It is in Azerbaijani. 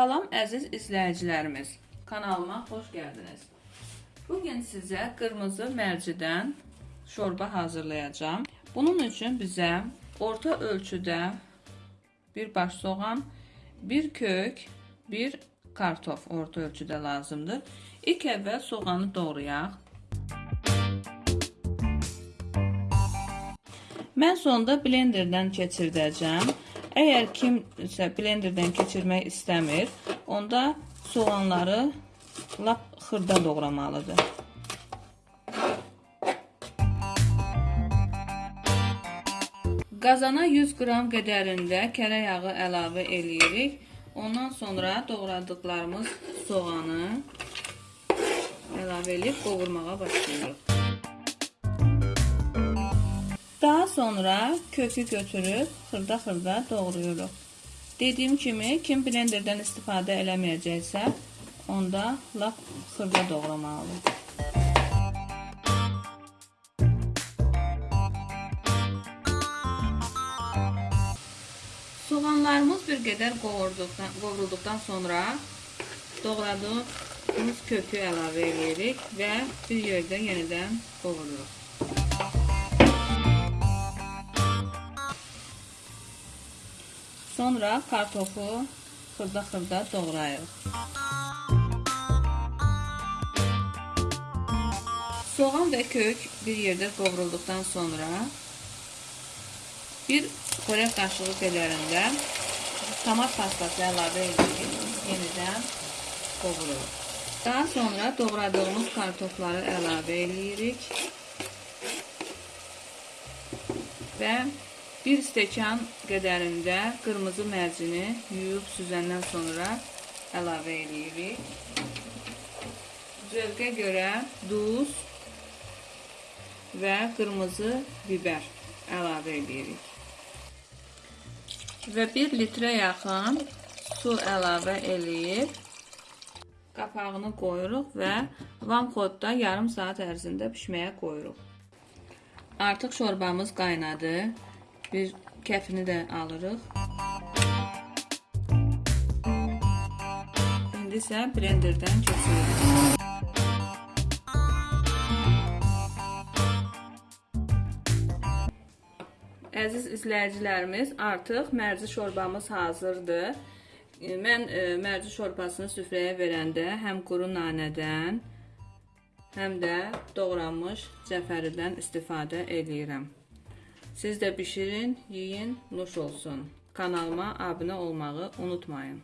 Əziz izləyicilərimiz, kanalıma xoş gəldiniz. Bugün sizə qırmızı mərcidən şorba hazırlayacağım. Bunun üçün bizə orta ölçüdə bir baş soğan, bir kök, bir kartof orta ölçüdə lazımdır. İlk əvvəl soğanı doğrayaq. Mən sonda blenderdən keçirdəcəm. Əgər kimsə blenderdən keçirmək istəmir, onda soğanları lap xırda doğramalıdır. Qazana 100 qram qədərində kərə yağı əlavə eləyirik. Ondan sonra doğradıqlarımız soğanı əlavə edib qovurmağa başlayırıq. Daha sonra kökü götürüb xırda-xırda doğrayırıq. Dediyim kimi, kim blenderdən istifadə eləməyəcəksə, onda lap xırda doğramalıdır. Soğanlarımız bir qədər qovurduqdan, qovurulduqdan sonra doğradığımız kökü əlavə edirik və bir yerdə yenidən qovururuq. Sonra kartofu xırda-xırda doğrayırıq. Soğan və kök bir yerdə qovrulduqdan sonra bir xörək qaşığı qədərində tomat pastası əlavə edirik. Yenidən qovururuq. Daha sonra doğradığımız kartofları əlavə edirik. Və bir stəkan qədərində qırmızı mərcini yuyub süzəndən sonra əlavə edirik. Zövqə görə duz və qırmızı biber əlavə edirik. Və 1 litrə yaxın su əlavə eləyib qapağını qoyuruq və vamxodda yarım saat ərzində pişməyə qoyuruq. Artıq şorbamız qaynadı. Bir kəfini də alırıq. İndi isə blenderdən keçiririk. Əziz izləyicilərimiz, artıq mərci şorbamız hazırdır. Mən e, mərci şorbasını süfrəyə verəndə həm quru nanədən, həm də doğranmış cəfəridən istifadə edirəm. Siz də bişirin, yeyin, nuş olsun. Kanalıma abunə olmağı unutmayın.